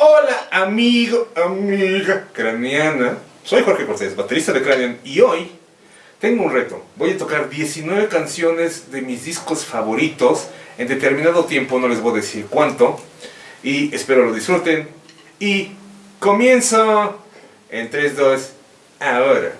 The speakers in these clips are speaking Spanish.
Hola amigo, amiga craneana. Soy Jorge Cortés, baterista de Cranian y hoy tengo un reto. Voy a tocar 19 canciones de mis discos favoritos en determinado tiempo, no les voy a decir cuánto. Y espero lo disfruten. Y comienzo en 3, 2, ahora.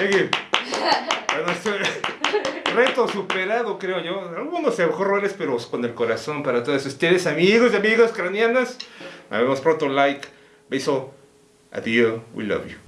reto superado, creo yo. Algunos horrores, pero con el corazón para todos ustedes, amigos y amigas cranianas. Nos vemos pronto, like, beso, adiós, we love you.